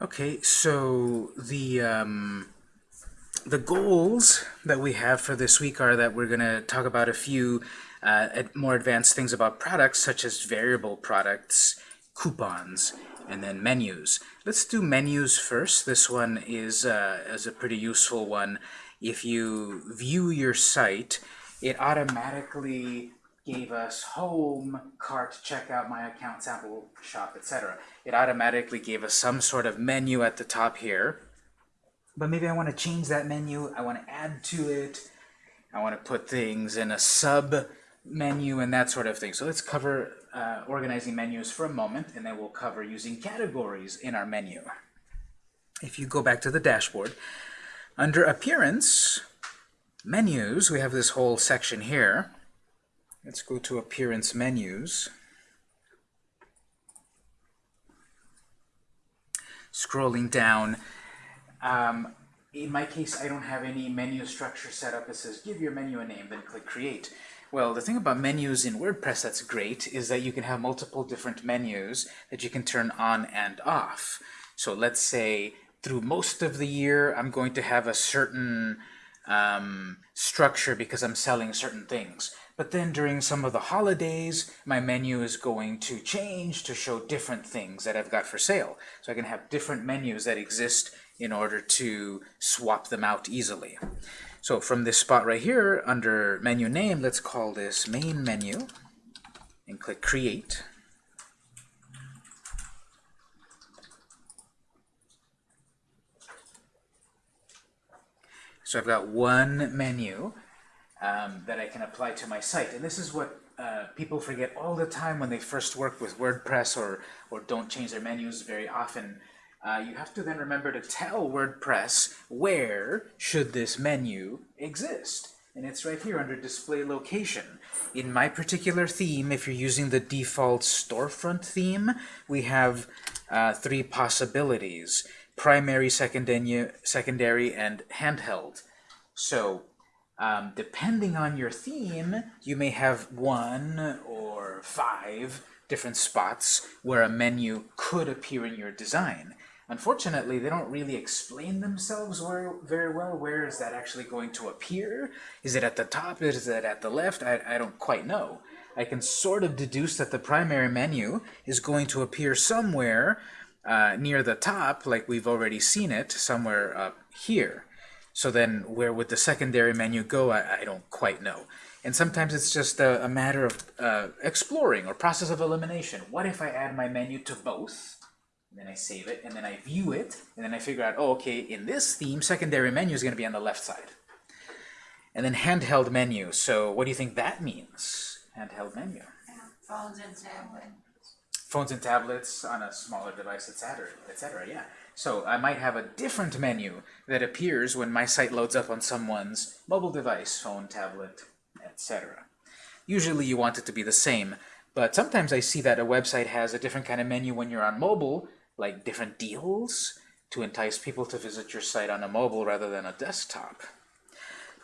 Okay, so the um, the goals that we have for this week are that we're going to talk about a few uh, more advanced things about products, such as variable products, coupons, and then menus. Let's do menus first. This one is, uh, is a pretty useful one. If you view your site, it automatically gave us home, cart, checkout, my account, sample, shop, etc. It automatically gave us some sort of menu at the top here. But maybe I want to change that menu. I want to add to it. I want to put things in a sub menu and that sort of thing. So let's cover uh, organizing menus for a moment, and then we'll cover using categories in our menu. If you go back to the dashboard, under Appearance, Menus, we have this whole section here. Let's go to Appearance Menus. Scrolling down, um, in my case, I don't have any menu structure set up. It says, give your menu a name, then click Create. Well, the thing about menus in WordPress that's great is that you can have multiple different menus that you can turn on and off. So let's say through most of the year, I'm going to have a certain um, structure because I'm selling certain things. But then during some of the holidays, my menu is going to change to show different things that I've got for sale. So I can have different menus that exist in order to swap them out easily. So from this spot right here, under menu name, let's call this main menu and click create. So I've got one menu um, that I can apply to my site. And this is what uh, people forget all the time when they first work with WordPress or, or don't change their menus very often uh, you have to then remember to tell WordPress where should this menu exist. And it's right here under Display Location. In my particular theme, if you're using the default storefront theme, we have uh, three possibilities. Primary, secondary, secondary, and handheld. So um, depending on your theme, you may have one or five different spots where a menu could appear in your design. Unfortunately, they don't really explain themselves very well. Where is that actually going to appear? Is it at the top? Is it at the left? I, I don't quite know. I can sort of deduce that the primary menu is going to appear somewhere uh, near the top, like we've already seen it, somewhere up here. So then where would the secondary menu go? I, I don't quite know. And sometimes it's just a, a matter of uh, exploring or process of elimination. What if I add my menu to both? And then I save it, and then I view it, and then I figure out, oh, okay, in this theme, secondary menu is going to be on the left side. And then handheld menu. So what do you think that means? Handheld menu. Phones and tablets. Phones and tablets on a smaller device, etc., etc. Yeah. So I might have a different menu that appears when my site loads up on someone's mobile device, phone, tablet, etc. Usually you want it to be the same, but sometimes I see that a website has a different kind of menu when you're on mobile, like different deals to entice people to visit your site on a mobile rather than a desktop.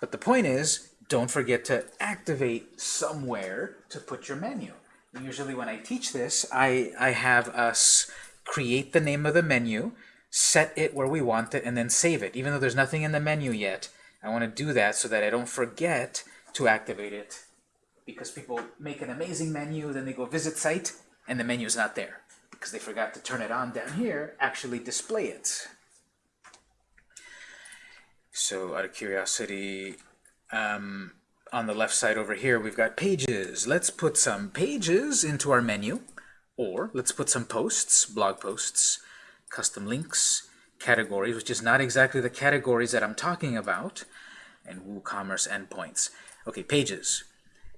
But the point is, don't forget to activate somewhere to put your menu. Usually when I teach this, I, I have us create the name of the menu, set it where we want it, and then save it. Even though there's nothing in the menu yet, I want to do that so that I don't forget to activate it. Because people make an amazing menu, then they go visit site, and the menu is not there because they forgot to turn it on down here, actually display it. So out of curiosity, um, on the left side over here, we've got pages. Let's put some pages into our menu, or let's put some posts, blog posts, custom links, categories, which is not exactly the categories that I'm talking about, and WooCommerce endpoints. Okay, pages.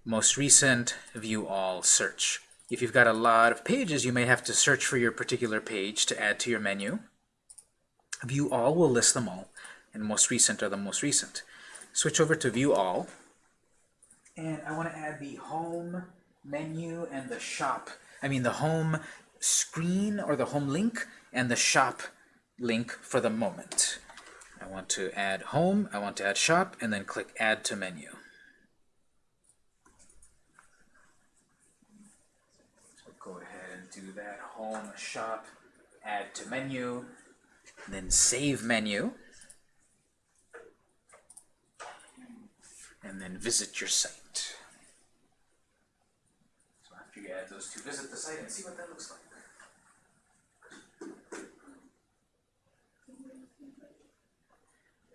Most recent, view all, search. If you've got a lot of pages, you may have to search for your particular page to add to your menu. View All will list them all, and most recent are the most recent. Switch over to View All, and I want to add the Home menu and the Shop. I mean the Home screen or the Home link and the Shop link for the moment. I want to add Home, I want to add Shop, and then click Add to Menu. So go ahead and do that home shop add to menu then save menu. And then visit your site. So after you add those two, visit the site and see what that looks like.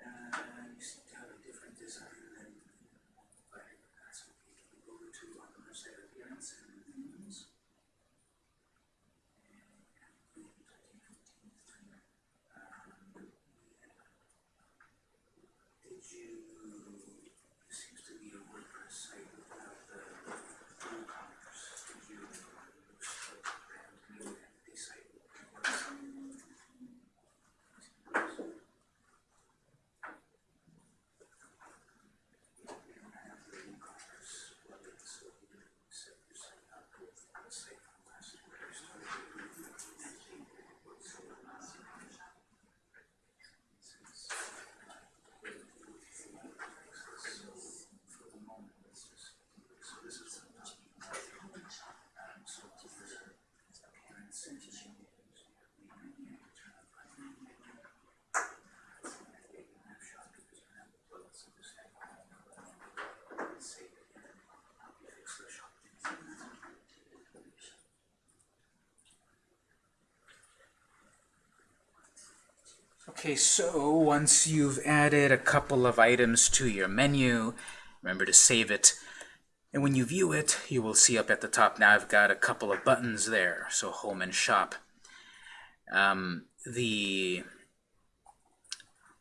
Uh, you seem to have a different design than what that's what we go to on the website appearance and themes. Did you, this seems to be a WordPress site without the WooCommerce. Did you put the brand new entity site? We don't have the WooCommerce plugin, so you can set your site up with the site from last year. You started with entity. So, uh, since for the moment, let's just, so this is the top. Um, so there's a appearance and change. We can turn up by snapshot because you have plugs in this thing. Save it and help you fix the shop. Okay, so once you've added a couple of items to your menu, remember to save it. And when you view it, you will see up at the top now I've got a couple of buttons there, so home and shop. Um, the,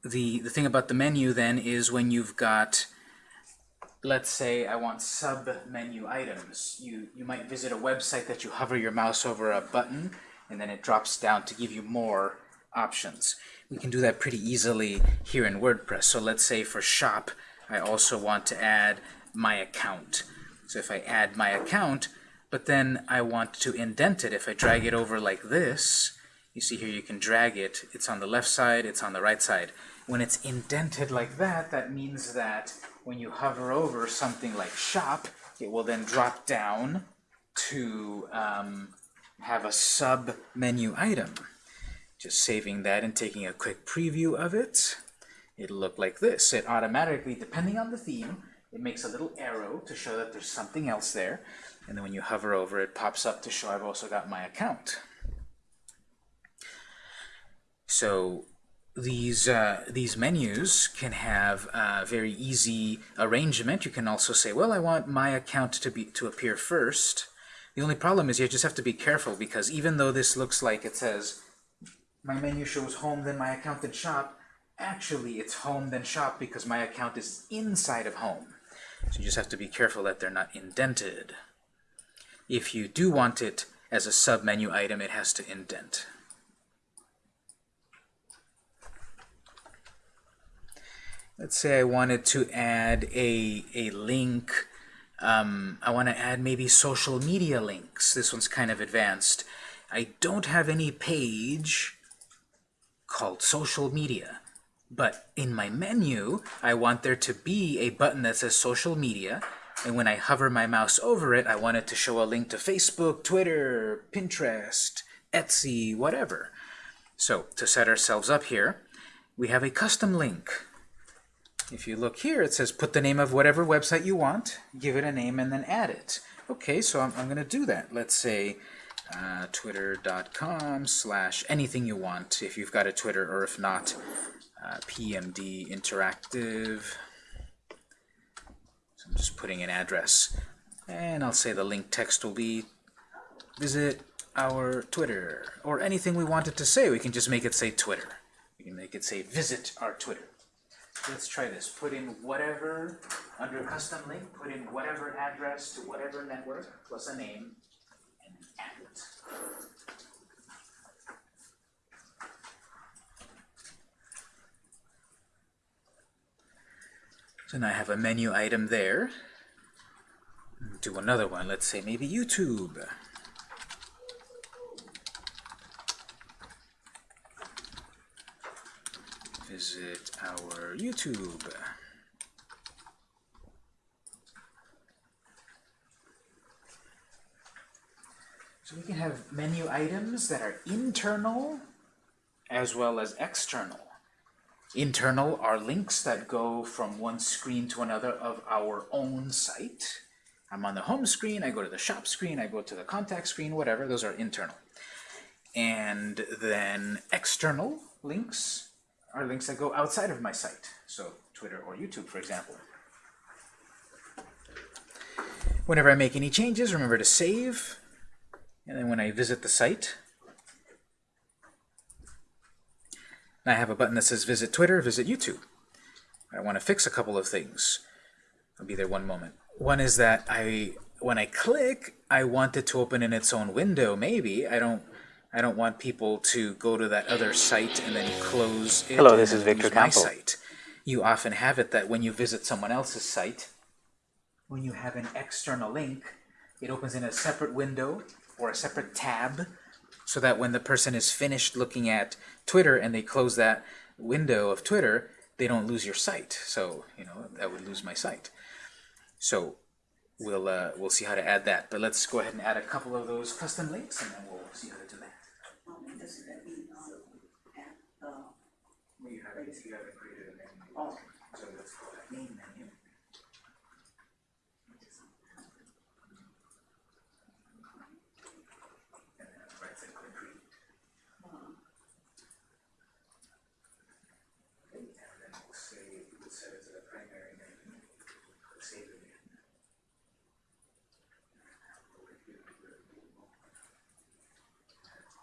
the, the thing about the menu then is when you've got, let's say I want sub-menu items. You, you might visit a website that you hover your mouse over a button, and then it drops down to give you more options. We can do that pretty easily here in WordPress. So let's say for shop, I also want to add my account. So if I add my account, but then I want to indent it, if I drag it over like this, you see here you can drag it, it's on the left side, it's on the right side. When it's indented like that, that means that when you hover over something like shop, it will then drop down to um, have a sub-menu item. Just saving that and taking a quick preview of it. It'll look like this. It automatically, depending on the theme, it makes a little arrow to show that there's something else there. And then when you hover over it, pops up to show I've also got my account. So these uh, these menus can have uh, very easy arrangement. You can also say, well, I want my account to be to appear first. The only problem is you just have to be careful because even though this looks like it says my menu shows home, then my account, then shop, actually it's home, then shop because my account is inside of home. So you just have to be careful that they're not indented. If you do want it as a sub-menu item, it has to indent. Let's say I wanted to add a, a link. Um, I want to add maybe social media links. This one's kind of advanced. I don't have any page called social media. But in my menu, I want there to be a button that says social media, and when I hover my mouse over it, I want it to show a link to Facebook, Twitter, Pinterest, Etsy, whatever. So to set ourselves up here, we have a custom link. If you look here, it says put the name of whatever website you want, give it a name, and then add it. Okay, so I'm, I'm going to do that. Let's say uh, twitter.com slash anything you want if you've got a Twitter, or if not, uh, PMD Interactive. So I'm just putting an address. And I'll say the link text will be visit our Twitter, or anything we want it to say. We can just make it say Twitter. We can make it say visit our Twitter. Let's try this. Put in whatever, under custom link, put in whatever address to whatever network, plus a name. So now I have a menu item there. Do another one. Let's say maybe YouTube. Visit our YouTube. So we can have menu items that are internal as well as external. Internal are links that go from one screen to another of our own site. I'm on the home screen, I go to the shop screen, I go to the contact screen, whatever, those are internal. And then external links are links that go outside of my site. So Twitter or YouTube, for example. Whenever I make any changes, remember to save. And then when I visit the site, I have a button that says visit Twitter, visit YouTube. I want to fix a couple of things. I'll be there one moment. One is that I, when I click, I want it to open in its own window, maybe. I don't I don't want people to go to that other site and then close it Hello, this is Victor my site. You often have it that when you visit someone else's site, when you have an external link, it opens in a separate window or a separate tab so that when the person is finished looking at Twitter and they close that window of Twitter, they don't lose your site. So, you know, that would lose my site. So we'll uh, we'll see how to add that. But let's go ahead and add a couple of those custom links and then we'll see how to do that. Well, you haven't, you haven't created a menu. Oh. So let's call that main menu. And then right click on create. Okay, And then we'll say, we'll set it to the primary menu. We'll Save it again.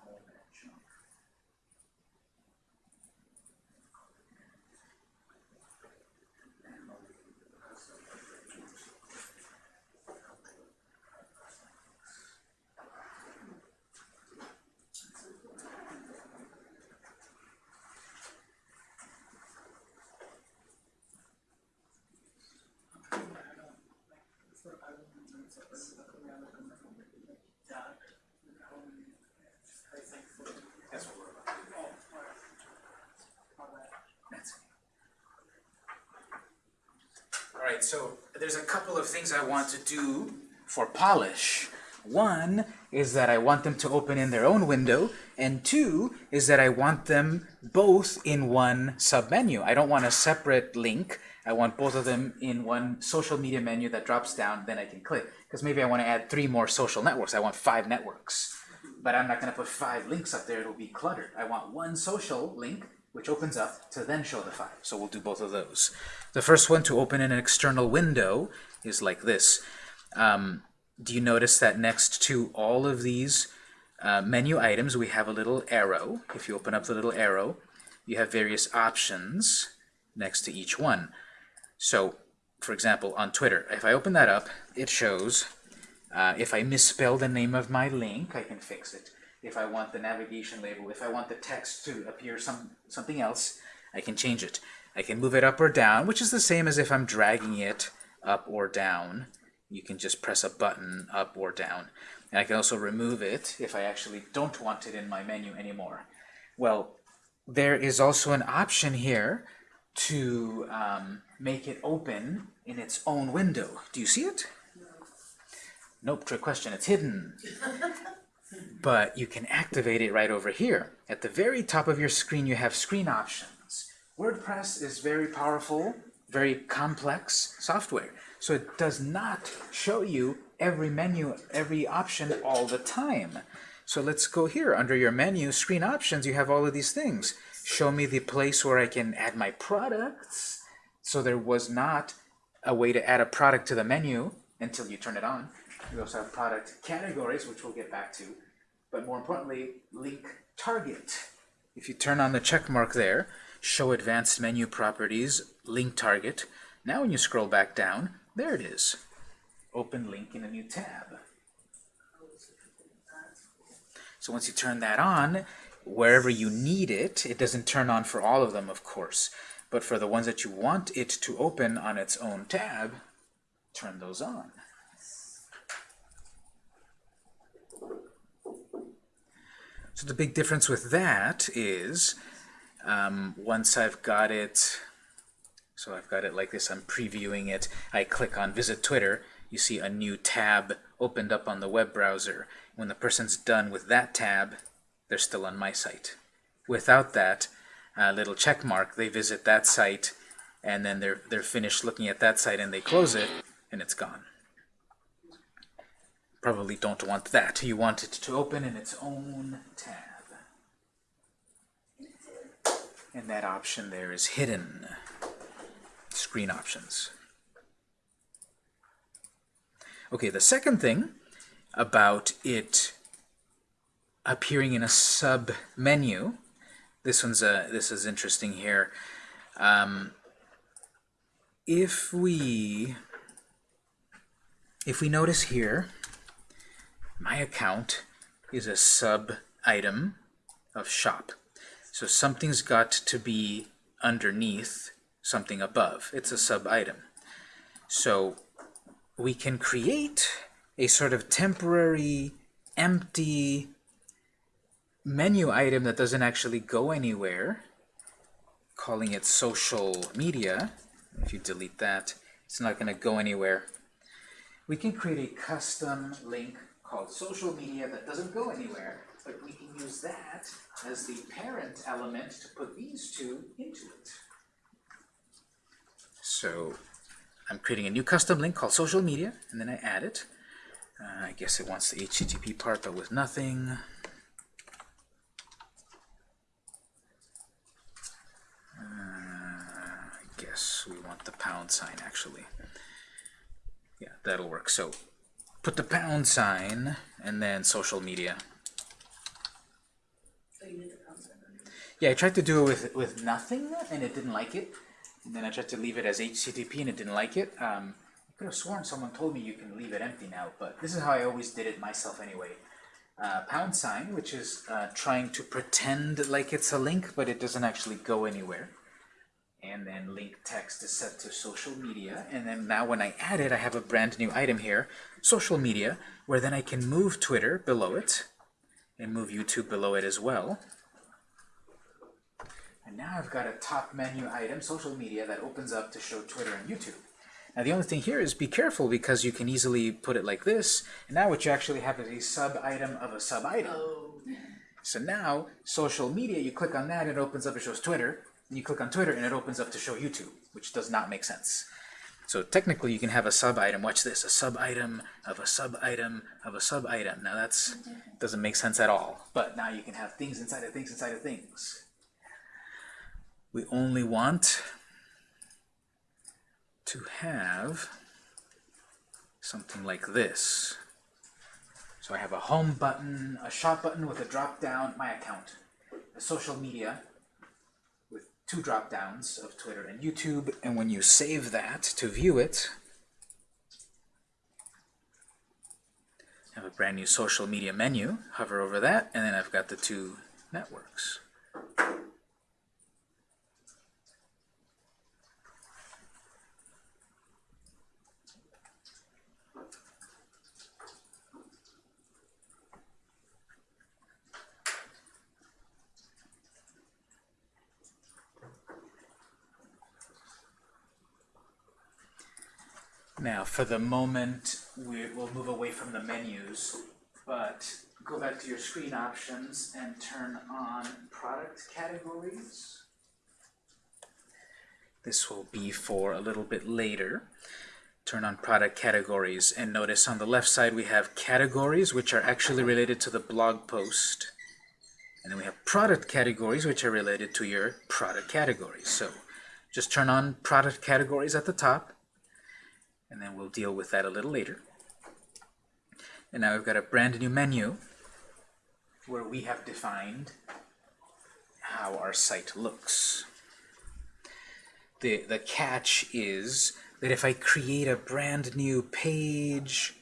Home and junk. It. Alright, so there's a couple of things I want to do for polish. One is that I want them to open in their own window, and two is that I want them both in one submenu. I don't want a separate link. I want both of them in one social media menu that drops down, then I can click. Because maybe I want to add three more social networks. I want five networks. But I'm not going to put five links up there. It'll be cluttered. I want one social link, which opens up to then show the five. So we'll do both of those. The first one to open in an external window is like this. Um, do you notice that next to all of these uh, menu items, we have a little arrow. If you open up the little arrow, you have various options next to each one. So, for example, on Twitter, if I open that up, it shows uh, if I misspell the name of my link, I can fix it. If I want the navigation label, if I want the text to appear some something else, I can change it. I can move it up or down, which is the same as if I'm dragging it up or down. You can just press a button up or down. And I can also remove it if I actually don't want it in my menu anymore. Well, there is also an option here to um, make it open in its own window. Do you see it? Nope, trick question, it's hidden. but you can activate it right over here. At the very top of your screen, you have screen options. WordPress is very powerful, very complex software. So it does not show you every menu, every option all the time. So let's go here. Under your menu, screen options, you have all of these things. Show me the place where I can add my products. So there was not a way to add a product to the menu until you turn it on. We also have product categories, which we'll get back to. But more importantly, link target. If you turn on the check mark there, show advanced menu properties, link target. Now when you scroll back down, there it is. Open link in a new tab. So once you turn that on, wherever you need it, it doesn't turn on for all of them, of course. But for the ones that you want it to open on its own tab, turn those on. So the big difference with that is um, once I've got it, so I've got it like this, I'm previewing it, I click on Visit Twitter, you see a new tab opened up on the web browser. When the person's done with that tab, they're still on my site. Without that uh, little check mark, they visit that site, and then they're, they're finished looking at that site, and they close it, and it's gone. Probably don't want that. You want it to open in its own tab. And that option there is hidden. Screen options. Okay, the second thing about it appearing in a sub menu, this one's a, this is interesting here. Um, if we if we notice here, my account is a sub item of shop. So something's got to be underneath something above. It's a sub item. So we can create a sort of temporary empty menu item that doesn't actually go anywhere, calling it social media. If you delete that, it's not going to go anywhere. We can create a custom link called social media that doesn't go anywhere, but we can use that as the parent element to put these two into it. So I'm creating a new custom link called social media, and then I add it. Uh, I guess it wants the HTTP part, but with nothing. Uh, I guess we want the pound sign, actually. Yeah, that'll work. So put the pound sign, and then social media. Yeah, I tried to do it with, with nothing, and it didn't like it. And then I tried to leave it as HTTP, and it didn't like it. Um, I could have sworn someone told me you can leave it empty now, but this is how I always did it myself anyway. Uh, pound sign, which is uh, trying to pretend like it's a link, but it doesn't actually go anywhere. And then link text is set to social media. And then now when I add it, I have a brand new item here, social media, where then I can move Twitter below it, and move YouTube below it as well. And now I've got a top menu item, social media, that opens up to show Twitter and YouTube. Now the only thing here is be careful because you can easily put it like this, and now what you actually have is a sub-item of a sub-item. Oh. So now, social media, you click on that, it opens up, it shows Twitter, and you click on Twitter, and it opens up to show YouTube, which does not make sense. So technically you can have a sub-item, watch this, a sub-item of a sub-item of a sub-item. Now that's doesn't make sense at all, but now you can have things inside of things inside of things. We only want to have something like this. So I have a home button, a shop button with a drop down, my account, a social media with two drop downs of Twitter and YouTube, and when you save that to view it, I have a brand new social media menu, hover over that, and then I've got the two networks. Now, for the moment, we, we'll move away from the menus, but go back to your screen options and turn on product categories. This will be for a little bit later. Turn on product categories and notice on the left side we have categories which are actually related to the blog post. And then we have product categories which are related to your product categories. So just turn on product categories at the top and then we'll deal with that a little later. And now we've got a brand new menu where we have defined how our site looks. The, the catch is that if I create a brand new page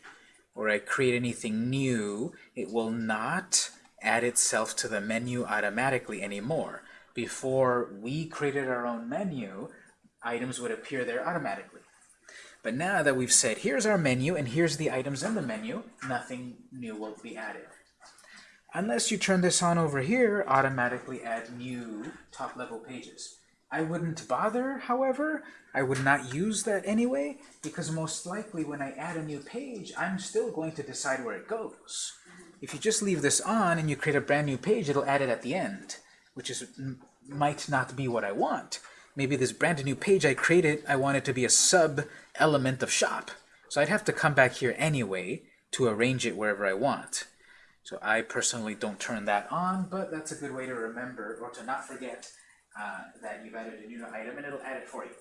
or I create anything new, it will not add itself to the menu automatically anymore. Before we created our own menu, items would appear there automatically. But now that we've said, here's our menu, and here's the items in the menu, nothing new will be added. Unless you turn this on over here, automatically add new top-level pages. I wouldn't bother, however. I would not use that anyway, because most likely when I add a new page, I'm still going to decide where it goes. If you just leave this on and you create a brand new page, it'll add it at the end. which is might not be what I want. Maybe this brand new page I created, I want it to be a sub element of shop. So I'd have to come back here anyway to arrange it wherever I want. So I personally don't turn that on, but that's a good way to remember or to not forget uh, that you've added a new item and it'll add it for you.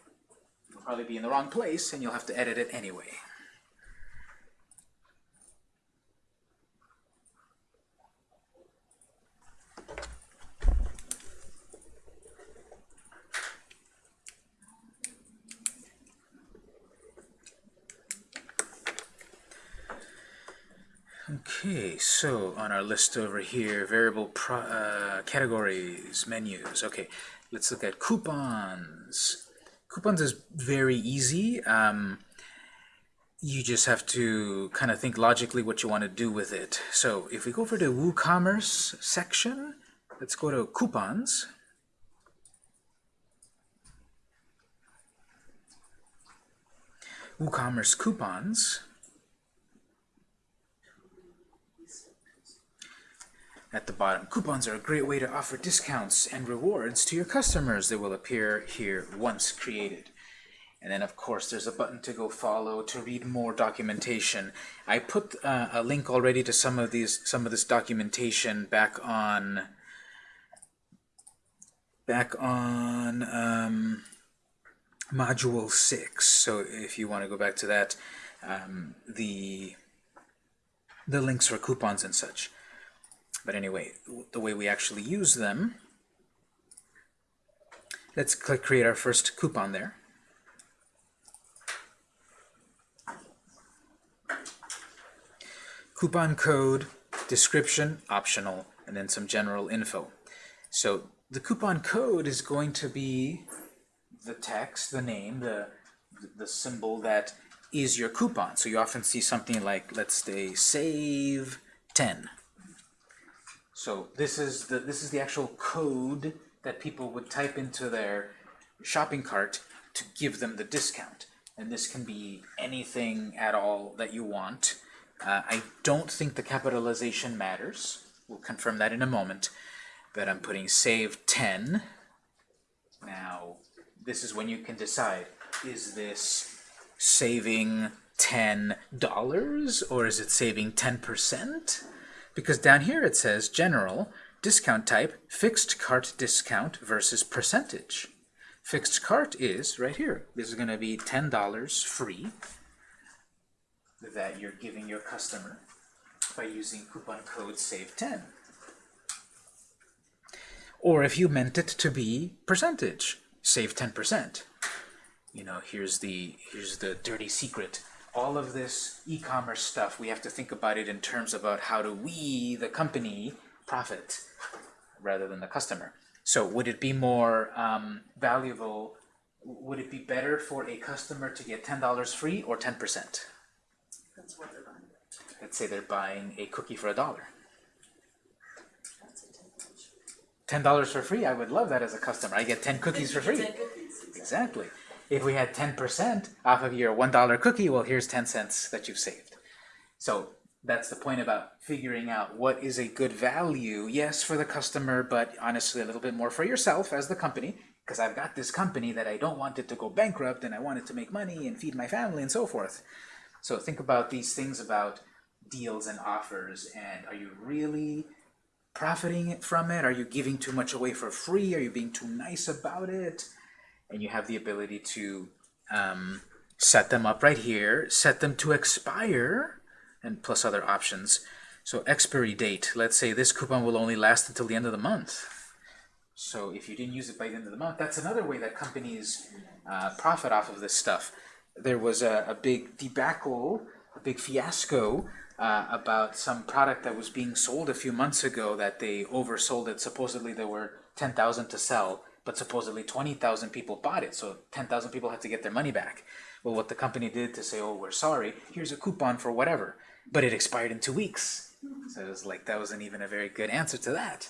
It'll probably be in the wrong place and you'll have to edit it anyway. Okay, so on our list over here, variable uh, categories, menus. Okay, let's look at coupons. Coupons is very easy. Um, you just have to kind of think logically what you want to do with it. So if we go over to WooCommerce section, let's go to coupons. WooCommerce coupons. At the bottom, coupons are a great way to offer discounts and rewards to your customers. They will appear here once created. And then, of course, there's a button to go follow to read more documentation. I put uh, a link already to some of these, some of this documentation back on, back on um, module six. So if you want to go back to that, um, the the links for coupons and such. But anyway, the way we actually use them, let's click create our first coupon there. Coupon code, description, optional, and then some general info. So the coupon code is going to be the text, the name, the, the symbol that is your coupon. So you often see something like, let's say, save 10. So this is the this is the actual code that people would type into their shopping cart to give them the discount. And this can be anything at all that you want. Uh, I don't think the capitalization matters. We'll confirm that in a moment. But I'm putting save 10. Now, this is when you can decide, is this saving $10 or is it saving 10%? Because down here it says general, discount type, fixed cart discount versus percentage. Fixed cart is right here. This is going to be $10 free that you're giving your customer by using coupon code SAVE10. Or if you meant it to be percentage, save 10%. You know, here's the here's the dirty secret all of this e-commerce stuff, we have to think about it in terms about how do we, the company, profit rather than the customer. So would it be more um, valuable, would it be better for a customer to get $10 free or 10%? That's what they're buying. Let's say they're buying a cookie for a dollar. That's a ten dollars. $10 for free, I would love that as a customer. I get 10 cookies for free. Cookies, exactly. Exactly. If we had 10% off of your $1 cookie, well, here's 10 cents that you've saved. So that's the point about figuring out what is a good value, yes, for the customer, but honestly a little bit more for yourself as the company, because I've got this company that I don't want it to go bankrupt and I want it to make money and feed my family and so forth. So think about these things about deals and offers and are you really profiting from it? Are you giving too much away for free? Are you being too nice about it? And you have the ability to um, set them up right here, set them to expire, and plus other options. So expiry date, let's say this coupon will only last until the end of the month. So if you didn't use it by the end of the month, that's another way that companies uh, profit off of this stuff. There was a, a big debacle, a big fiasco uh, about some product that was being sold a few months ago that they oversold it. Supposedly there were 10,000 to sell but supposedly 20,000 people bought it, so 10,000 people had to get their money back. Well, what the company did to say, oh, we're sorry, here's a coupon for whatever, but it expired in two weeks. So it was like, that wasn't even a very good answer to that.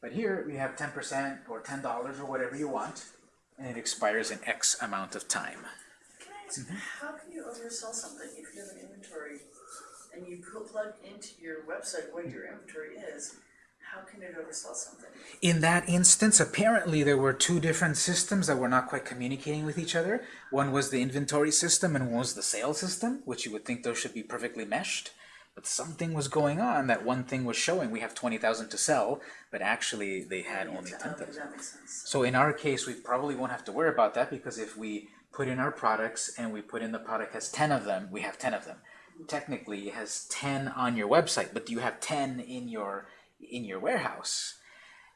But here we have 10% or $10 or whatever you want, and it expires in X amount of time. Can I ask, mm-hmm. how can you oversell something if you have an inventory and you pl- plug into your website what your inventory is? How can it oversell something? In that instance, apparently there were two different systems that were not quite communicating with each other. One was the inventory system and one was the sales system, which you would think those should be perfectly meshed. But something was going on that one thing was showing we have 20,000 to sell, but actually they had only 10,000. that makes sense. So in our case, we probably won't have to worry about that because if we put in our products and we put in the product has 10 of them, we have 10 of them. Technically, it has 10 on your website, but do you have 10 in your in your warehouse?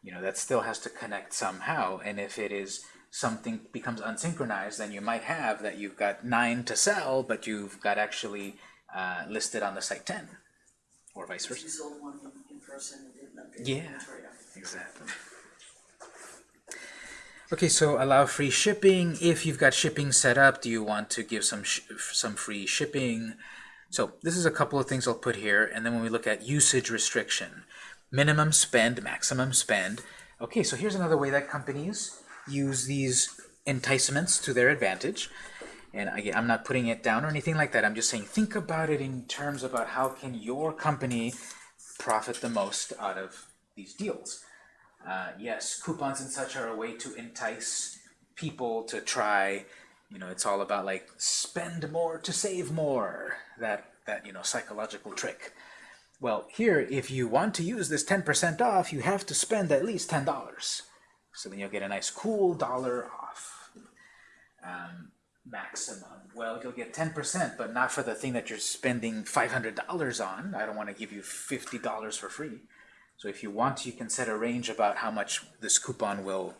You know, that still has to connect somehow. And if it is something becomes unsynchronized, then you might have that you've got nine to sell, but you've got actually uh, listed on the site 10, or vice versa. you sold one in- in person and Yeah. Exactly. Okay, so allow free shipping. If you've got shipping set up, do you want to give some sh some free shipping? So this is a couple of things I'll put here, and then when we look at usage restriction, minimum spend, maximum spend. Okay, so here's another way that companies use these enticements to their advantage. And again, I'm not putting it down or anything like that. I'm just saying think about it in terms about how can your company profit the most out of these deals. Uh, yes, coupons and such are a way to entice people to try. You know, it's all about like spend more to save more. That that you know psychological trick. Well, here, if you want to use this 10% off, you have to spend at least $10. So then you'll get a nice cool dollar off. Um, maximum. Well, you'll get 10%, but not for the thing that you're spending $500 on. I don't want to give you $50 for free. So if you want, you can set a range about how much this coupon will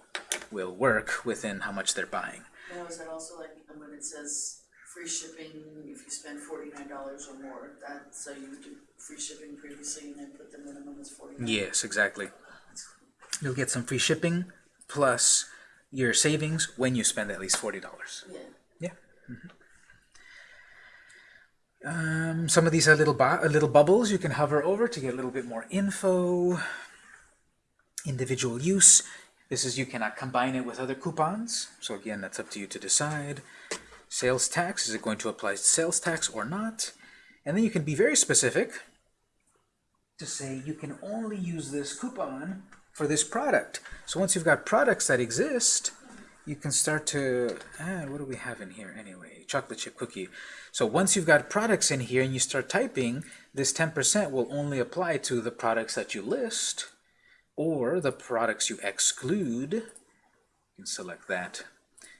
will work within how much they're buying. Now, is that also like when it says free shipping if you spend forty-nine dollars or more, that, so you do free shipping previously and then put the minimum as forty-nine? Yes, exactly. You'll get some free shipping plus your savings when you spend at least $40. Yeah. Yeah. Um, some of these are little uh, little bubbles you can hover over to get a little bit more info. Individual use. This is you cannot combine it with other coupons. So again, that's up to you to decide. Sales tax, is it going to apply sales tax or not? And then you can be very specific to say you can only use this coupon for this product. So once you've got products that exist, you can start to, ah, what do we have in here anyway? Chocolate chip cookie. So once you've got products in here and you start typing, this 10% will only apply to the products that you list or the products you exclude. You can select that.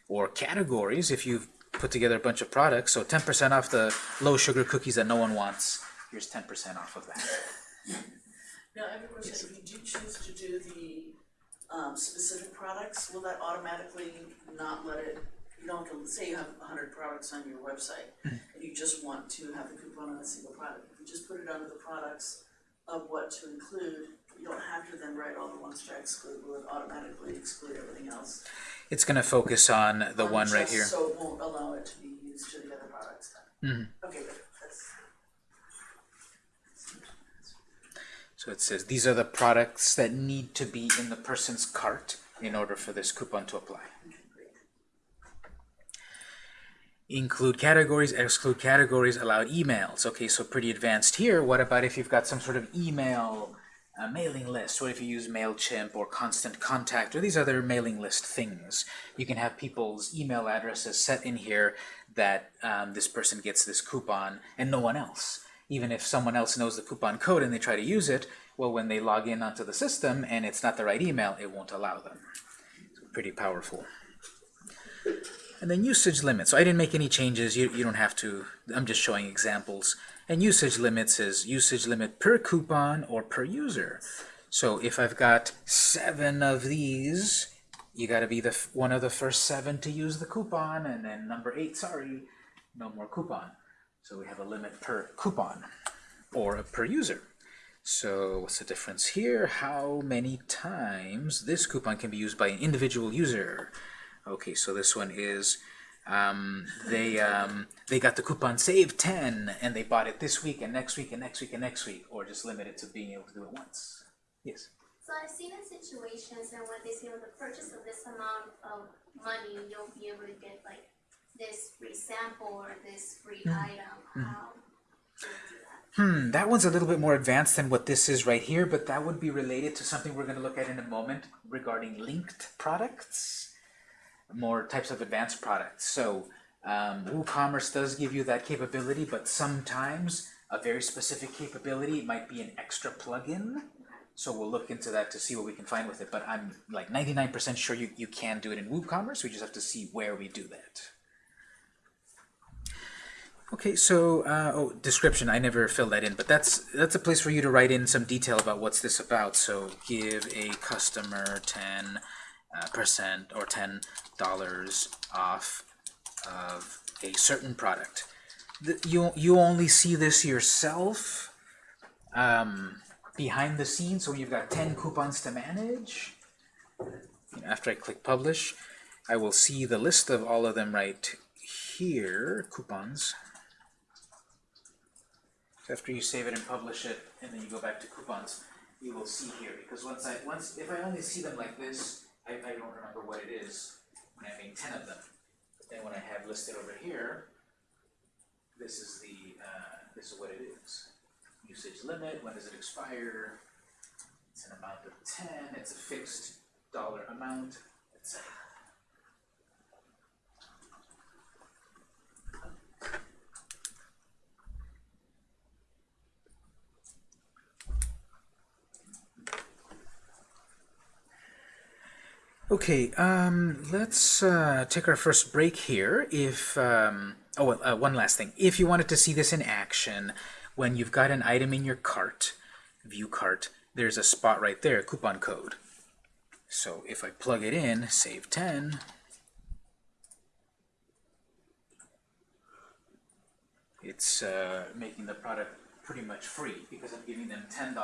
Or categories if you've put together a bunch of products. So 10% off the low sugar cookies that no one wants. Here's 10% off of that. Now, I have a question, if you do choose to do the, um, specific products, will that automatically not let it, you don't have to, say you have hundred products on your website, and you just want to have the coupon on a single product, if you just put it under the products of what to include, you don't have to then write all the ones to exclude, will it automatically exclude everything else? It's going to focus on the Um, one right here. So it won't allow it to be used to the other products then? Okay, good, that's, So it says these are the products that need to be in the person's cart in order for this coupon to apply. okay. Include categories, exclude categories, allowed emails. Okay, so pretty advanced here. What about if you've got some sort of email uh, mailing list? What if you use MailChimp or Constant Contact or these other mailing list things? You can have people's email addresses set in here that um, this person gets this coupon and no one else. Even if someone else knows the coupon code and they try to use it, well, when they log in onto the system and it's not the right email, it won't allow them. Pretty powerful. And then usage limits. So I didn't make any changes. You, you don't have to. I'm just showing examples. And usage limits is usage limit per coupon or per user. So if I've got seven of these, you got to be the one of the first seven to use the coupon, and then number eight, sorry, no more coupon. So we have a limit per coupon or per user. So what's the difference here? How many times this coupon can be used by an individual user? Okay, so this one is um, they um, they got the coupon save 10 and they bought it this week and next week and next week and next week or just limited to being able to do it once. Yes. So I've seen in situations and when they say with the purchase of this amount of money, you'll be able to get like this free sample or this free item. How do you do that? Hmm, that one's a little bit more advanced than what this is right here, but that would be related to something we're going to look at in a moment regarding linked products, more types of advanced products. So um, WooCommerce does give you that capability, but sometimes a very specific capability might be an extra plugin. So we'll look into that to see what we can find with it. But I'm like 99% sure you, you can do it in WooCommerce. We just have to see where we do that. Okay, so uh, oh, description. I never filled that in, but that's that's a place for you to write in some detail about what's this about. So give a customer ten uh, percent or ten dollars off of a certain product. The, you you only see this yourself um, behind the scenes. So you've got ten coupons to manage. After I click publish, I will see the list of all of them right here. Coupons after you save it and publish it, and then you go back to coupons, you will see here, because once I, once, if I only see them like this, I, I don't remember what it is, when I make ten of them. But then when I have listed over here, this is the, uh, this is what it is. Usage limit, when does it expire? It's an amount of ten, it's a fixed dollar amount, etc. Okay, um, let's uh, take our first break here. If um, oh, uh, one last thing. If you wanted to see this in action, when you've got an item in your cart, view cart, there's a spot right there, coupon code. So if I plug it in, save 10, it's uh, making the product pretty much free because I'm giving them $10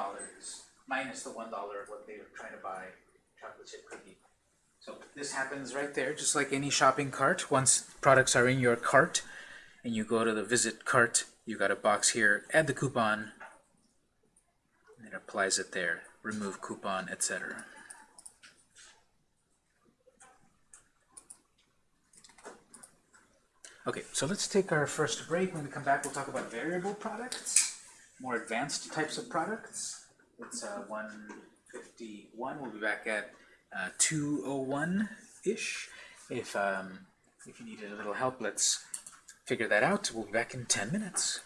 minus the $1 of what they were trying to buy chocolate chip cookie. So this happens right there, just like any shopping cart. Once products are in your cart and you go to the visit cart, you got a box here, add the coupon, and it applies it there, remove coupon, etc. Okay, so let's take our first break. When we come back, we'll talk about variable products, more advanced types of products. It's uh, 151. We'll be back at uh, 201-ish. If, um, if you needed a little help, let's figure that out. We'll be back in 10 minutes.